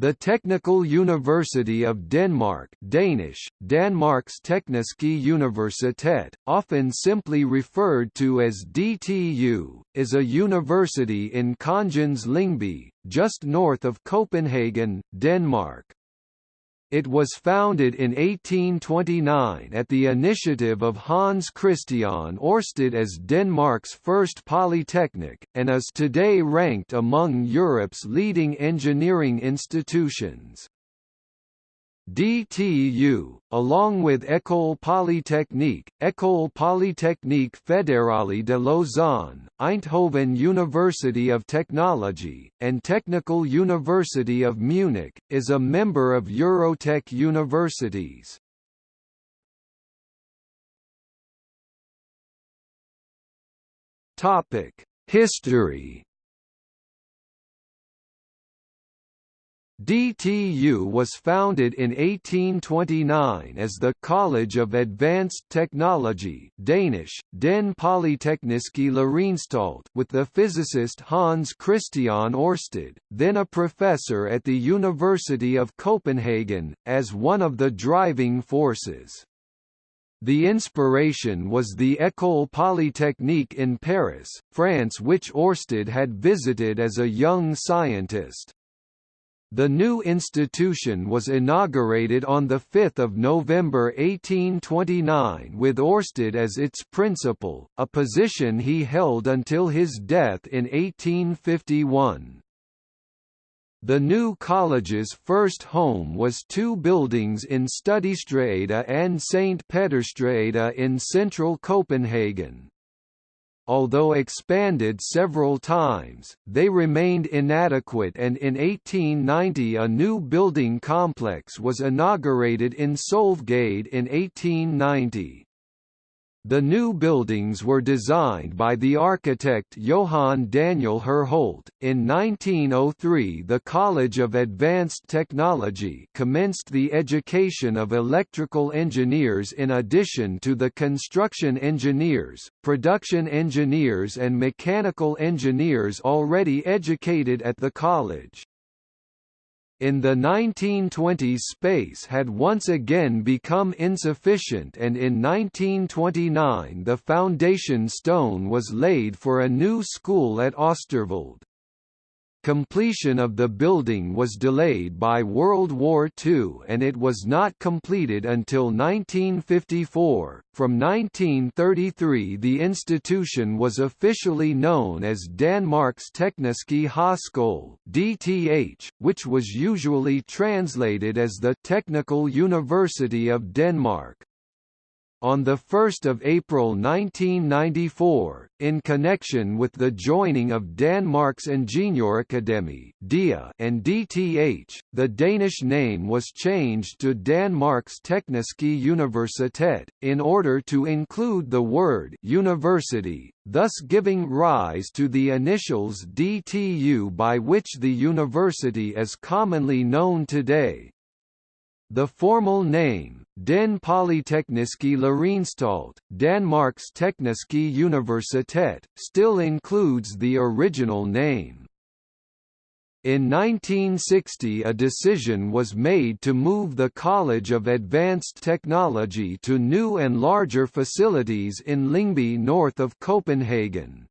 The Technical University of Denmark Danish, Danmarks Tekniske Universitet, often simply referred to as DTU, is a university in Kongens Lyngby, just north of Copenhagen, Denmark. It was founded in 1829 at the initiative of Hans Christian Ørsted as Denmark's first polytechnic, and is today ranked among Europe's leading engineering institutions. DTU, along with École Polytechnique, École Polytechnique Fédérale de Lausanne, Eindhoven University of Technology, and Technical University of Munich, is a member of Eurotech Universities. History DTU was founded in 1829 as the College of Advanced Technology Danish, Den Polytekniske Læreanstalt with the physicist Hans Christian Ørsted, then a professor at the University of Copenhagen, as one of the driving forces. The inspiration was the École Polytechnique in Paris, France which Ørsted had visited as a young scientist. The new institution was inaugurated on 5 November 1829 with Ørsted as its principal, a position he held until his death in 1851. The new college's first home was two buildings in Studiestræde and St. Pederstræde in central Copenhagen although expanded several times, they remained inadequate and in 1890 a new building complex was inaugurated in Sølvgade in 1890. The new buildings were designed by the architect Johann Daniel Herholdt. In 1903, the College of Advanced Technology commenced the education of electrical engineers in addition to the construction engineers, production engineers, and mechanical engineers already educated at the college in the 1920s space had once again become insufficient and in 1929 the foundation stone was laid for a new school at Oosterwolde. Completion of the building was delayed by World War II and it was not completed until 1954. From 1933 the institution was officially known as Danmarks Tekniske Højskole (DTH), which was usually translated as the Technical University of Denmark. On 1 April 1994, in connection with the joining of Danmarks Ingeniørakademi and DTH, the Danish name was changed to Danmarks Tekniske Universitet, in order to include the word university, thus giving rise to the initials DTU by which the university is commonly known today. The formal name, Den Polytekniske Læreanstalt, Danmarks Tekniske Universitet, still includes the original name. In 1960 a decision was made to move the College of Advanced Technology to new and larger facilities in Lyngby north of Copenhagen.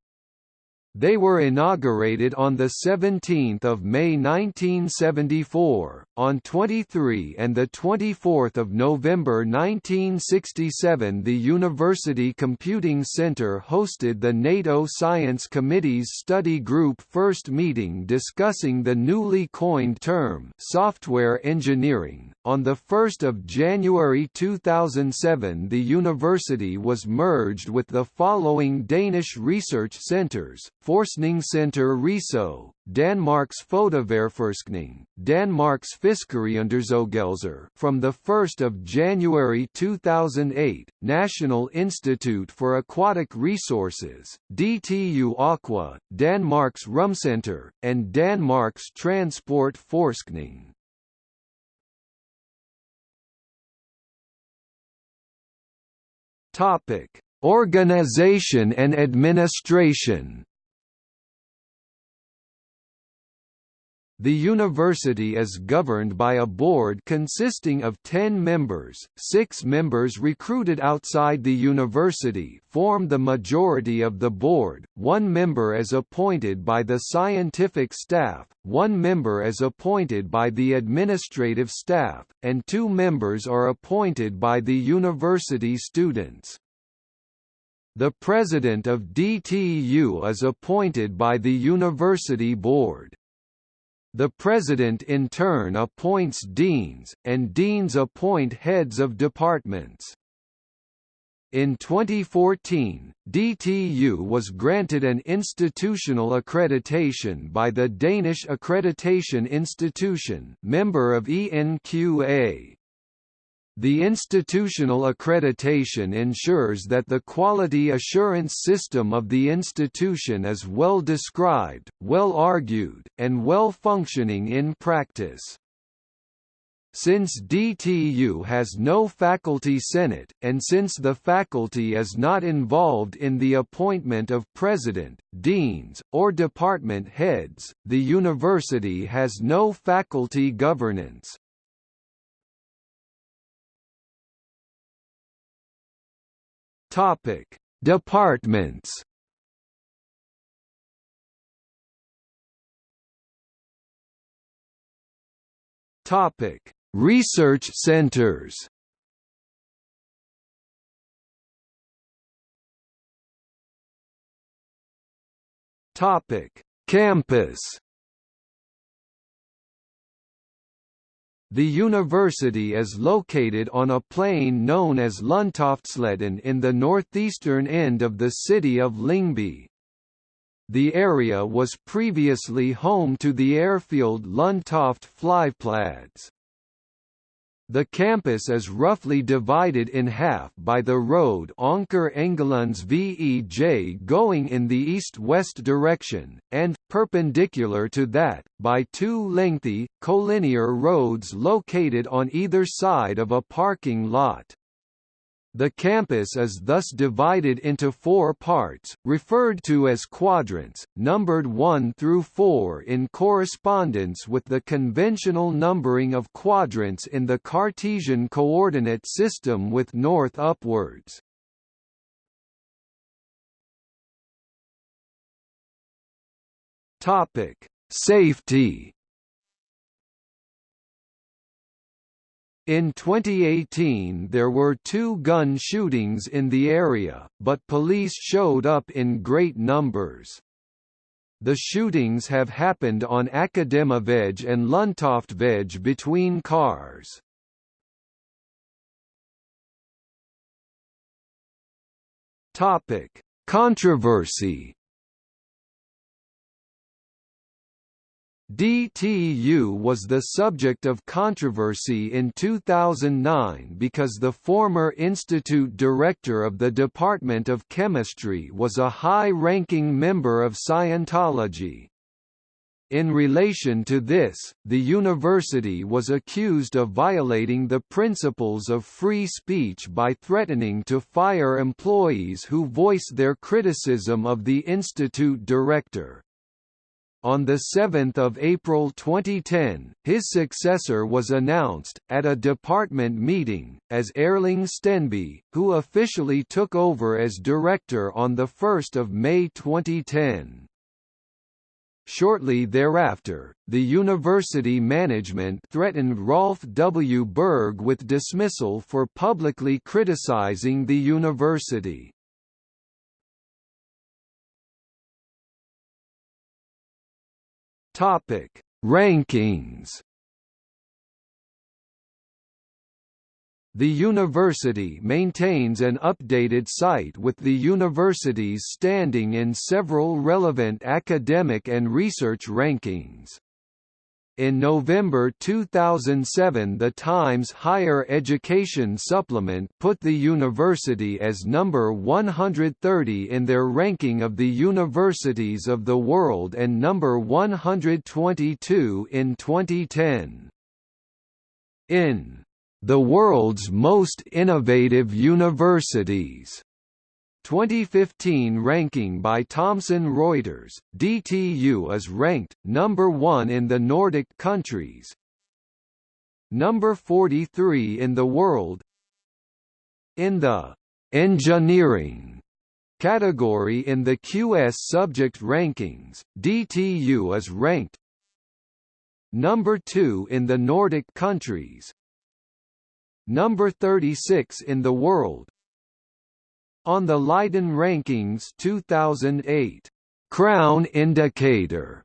They were inaugurated on 17 May 1974, on 23 and 24 November 1967 the University Computing Center hosted the NATO Science Committee's study group first meeting discussing the newly coined term software engineering. On 1 January 2007 the university was merged with the following Danish research centres, Forskningscenter Risø, Danmarks Fødevareforskning, Danmarks Fiskeriundersøgelser from 1 January 2008, National Institute for Aquatic Resources, DTU Aqua, Danmarks Rumcenter, and Danmarks Transport Forskning. Organization and administration The university is governed by a board consisting of 10 members, six members recruited outside the university form the majority of the board, one member is appointed by the scientific staff, one member is appointed by the administrative staff, and two members are appointed by the university students. The president of DTU is appointed by the university board. The president in turn appoints deans, and deans appoint heads of departments. In 2014, DTU was granted an institutional accreditation by the Danish Accreditation Institution member of ENQA. The institutional accreditation ensures that the quality assurance system of the institution is well described, well argued, and well functioning in practice. Since DTU has no faculty senate, and since the faculty is not involved in the appointment of president, deans, or department heads, the university has no faculty governance. Topic: Departments. Topic: Research centers. Topic: Campus. The university is located on a plain known as Lundtoftsletten in the northeastern end of the city of Lyngby. The area was previously home to the airfield Lundtoft Flyplads. The campus is roughly divided in half by the road Anker Engelunds VEJ going in the east-west direction, and, perpendicular to that, by two lengthy, collinear roads located on either side of a parking lot. The campus is thus divided into four parts, referred to as quadrants, numbered 1 through 4 in correspondence with the conventional numbering of quadrants in the Cartesian coordinate system with north upwards. Safety In 2018 there were two gun shootings in the area, but police showed up in great numbers. The shootings have happened on Akademivej and Lundtoftvej between cars. Controversy DTU was the subject of controversy in 2009 because the former institute director of the Department of Chemistry was a high-ranking member of Scientology. In relation to this, the university was accused of violating the principles of free speech by threatening to fire employees who voice their criticism of the institute director. On 7 April 2010, his successor was announced, at a department meeting, as Erling Stenby, who officially took over as director on 1 May 2010. Shortly thereafter, the university management threatened Rolf W. Berg with dismissal for publicly criticizing the university. Topic: Rankings. The university maintains an updated site with the university's standing in several relevant academic and research rankings. In November 2007 the Times Higher Education Supplement put the university as number 130 in their ranking of the universities of the world and number 122 in 2010. In the world's most innovative universities 2015 ranking by Thomson Reuters, DTU is ranked number 1 in the Nordic countries, number 43 in the world. In the engineering category in the QS subject rankings, DTU is ranked number 2 in the Nordic countries, number 36 in the world, on the Leiden Rankings 2008 Crown Indicator.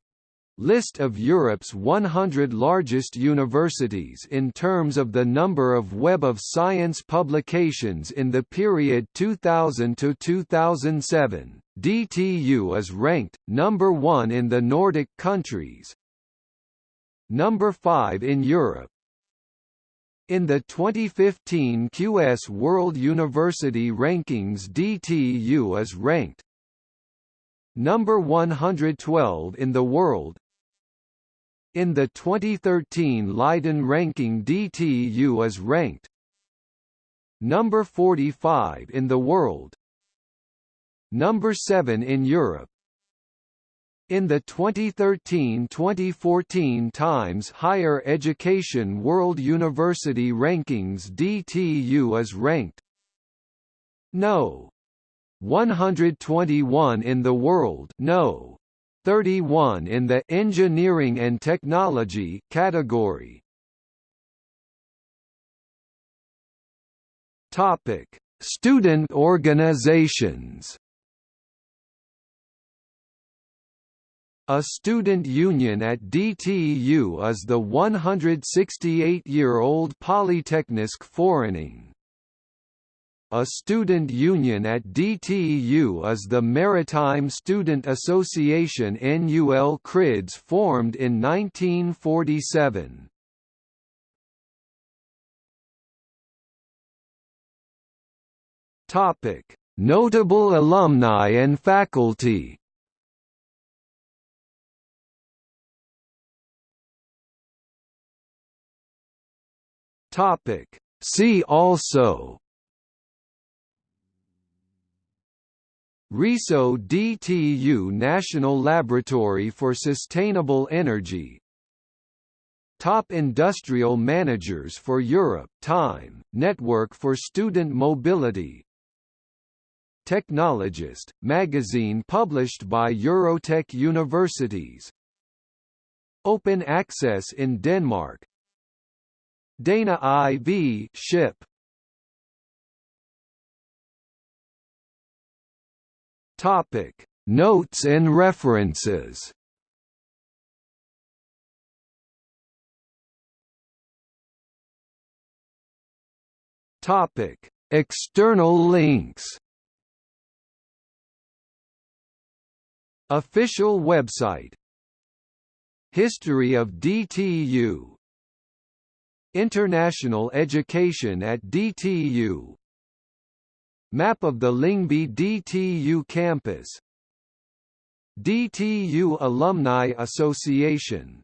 List of Europe's 100 largest universities in terms of the number of Web of Science publications in the period 2000 to 2007, DTU is ranked number 1 in the Nordic countries, number 5 in Europe, in the 2015 QS World University Rankings DTU is ranked number 112 in the world. In the 2013 Leiden ranking DTU is ranked number 45 in the world, number 7 in Europe, in the 2013-2014 Times Higher Education World University Rankings DTU is ranked No. 121 in the world No. 31 in the Engineering and Technology category. Topic: Student organizations. A student union at DTU is the 168-year-old Polyteknisk Forening. A student union at DTU is the Maritime Student Association NUL KRIDS formed in 1947. Notable alumni and faculty Topic. See also. Risø DTU National Laboratory for Sustainable Energy. Top Industrial Managers for Europe Time, Network for Student Mobility. Technologist, magazine published by Eurotech Universities. Open Access in Denmark Dana IV ship. Topic. Notes and references. Topic. External links. Official website. History of DTU International Education at DTU Map of the Lyngby DTU campus. DTU Alumni Association